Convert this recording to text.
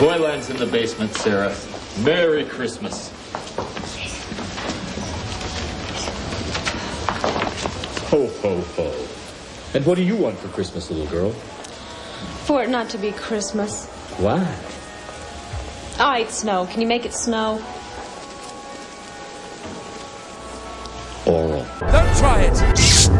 Toyland's in the basement, Sarah. Merry Christmas. Ho, ho, ho. And what do you want for Christmas, little girl? For it not to be Christmas. Why? Ah, I'd snow. Can you make it snow? Oral. Don't try it.